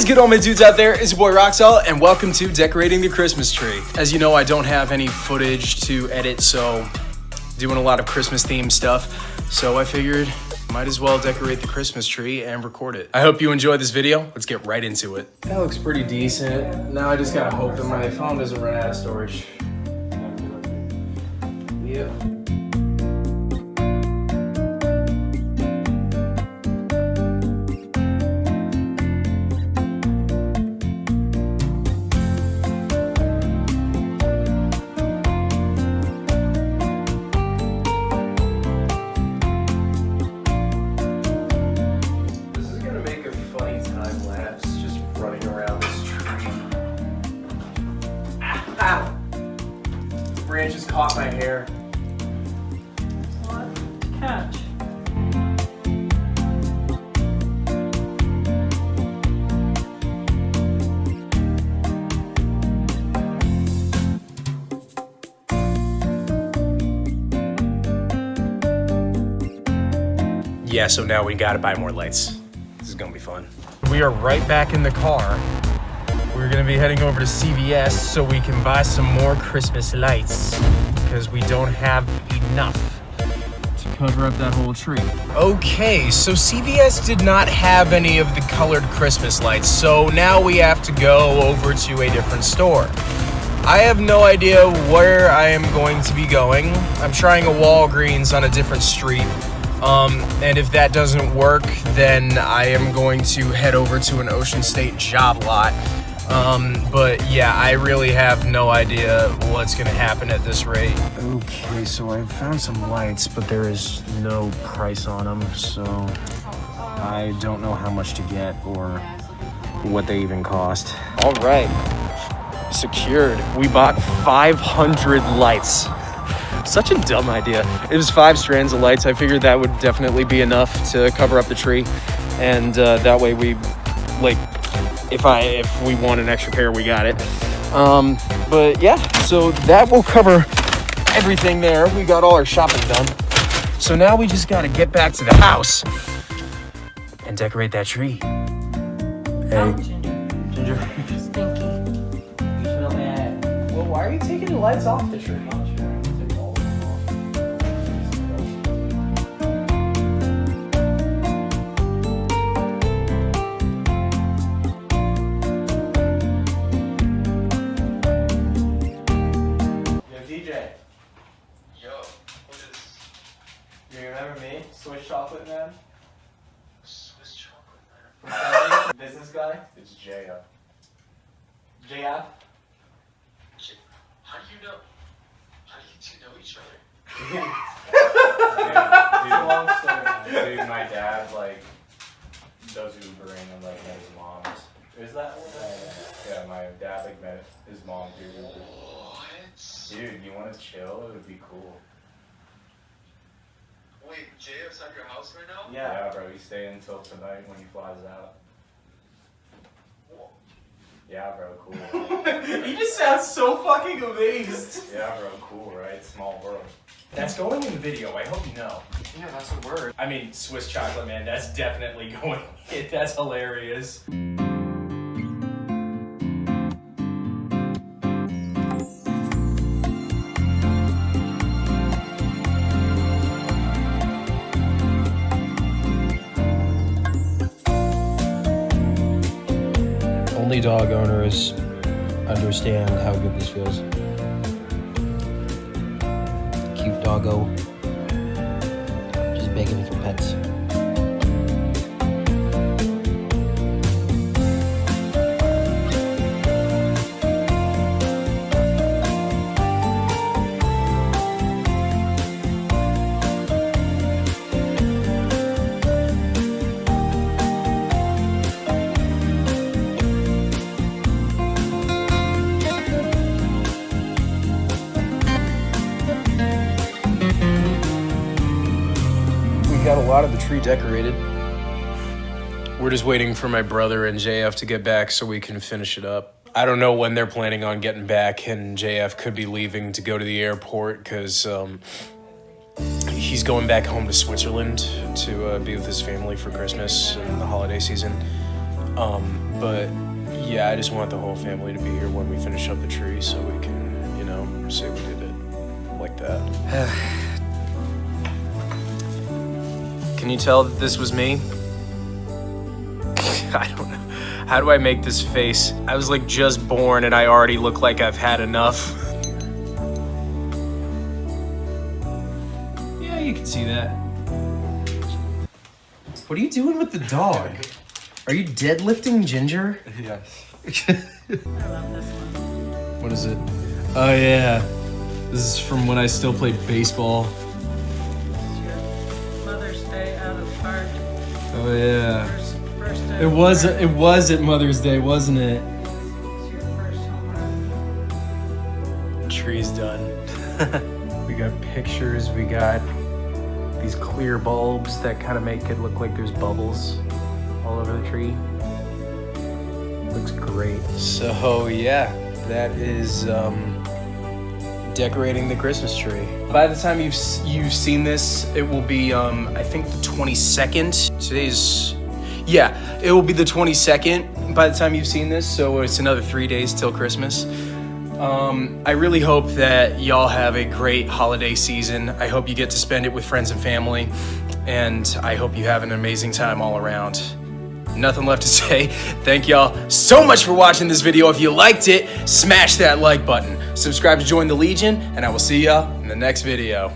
is good, all my dudes out there? It's your boy Roxel, and welcome to Decorating the Christmas Tree. As you know, I don't have any footage to edit, so doing a lot of Christmas themed stuff. So I figured might as well decorate the Christmas tree and record it. I hope you enjoyed this video. Let's get right into it. That looks pretty decent. Now I just gotta hope that my phone doesn't run out of storage. Yep. Branch just caught my hair. What? Catch. Yeah, so now we gotta buy more lights. This is gonna be fun. We are right back in the car. We're gonna be heading over to CVS so we can buy some more Christmas lights because we don't have enough to cover up that whole tree. Okay, so CVS did not have any of the colored Christmas lights, so now we have to go over to a different store. I have no idea where I am going to be going. I'm trying a Walgreens on a different street. Um, and if that doesn't work, then I am going to head over to an Ocean State job lot. Um, but yeah, I really have no idea what's gonna happen at this rate. Okay, so I found some lights, but there is no price on them, so I don't know how much to get or what they even cost. All right, secured. We bought 500 lights. Such a dumb idea. It was five strands of lights. I figured that would definitely be enough to cover up the tree, and uh, that way we, like, if I if we want an extra pair, we got it. Um, but yeah, so that will cover everything there. We got all our shopping done. So now we just gotta get back to the house and decorate that tree. Oh, Ginger. Ginger. Stinky. You smell bad. Well, why are you taking the lights off the tree? Swiss chocolate man? Swiss chocolate, man? Business guy? It's Jaya. Jaya? J- How do you know? How do you two know each other? long story. Dude, my dad like does Ubering and like met his mom's. Is that what Yeah, my dad like met his mom through Uber. What? Dude, you want to chill? It would be cool. Wait, JF's at your house right now? Yeah. bro. He's staying until tonight when he flies out. Whoa. Yeah, bro. Cool. right? he just sounds so fucking amazed. yeah, bro. Cool, right? Small world. That's going in the video, I hope you know. Yeah, that's a word. I mean, Swiss chocolate man, that's definitely going in. That's hilarious. Only dog owners understand how good this feels. Cute doggo. Just begging for pets. Got a lot of the tree decorated. We're just waiting for my brother and JF to get back so we can finish it up. I don't know when they're planning on getting back, and JF could be leaving to go to the airport because um, he's going back home to Switzerland to uh, be with his family for Christmas and the holiday season. Um, but yeah, I just want the whole family to be here when we finish up the tree so we can, you know, say we did it like that. Can you tell that this was me? I don't know. How do I make this face? I was like just born and I already look like I've had enough. Yeah, you can see that. What are you doing with the dog? Are you deadlifting Ginger? Yes. I love this one. What is it? Oh yeah. This is from when I still played baseball. It's your Mother's Day out of park. Oh yeah. First, first day It was park. it was at Mother's Day, wasn't it? It's your first home run. Tree's done. we got pictures, we got these clear bulbs that kind of make it look like there's bubbles all over the tree. Looks great. So yeah, that is um, decorating the Christmas tree. By the time you've you've seen this, it will be um, I think the 22nd. Today's yeah, it will be the 22nd by the time you've seen this. So it's another three days till Christmas. Um, I really hope that y'all have a great holiday season. I hope you get to spend it with friends and family, and I hope you have an amazing time all around. Nothing left to say. Thank y'all so much for watching this video. If you liked it, smash that like button. Subscribe to join the Legion, and I will see y'all in the next video.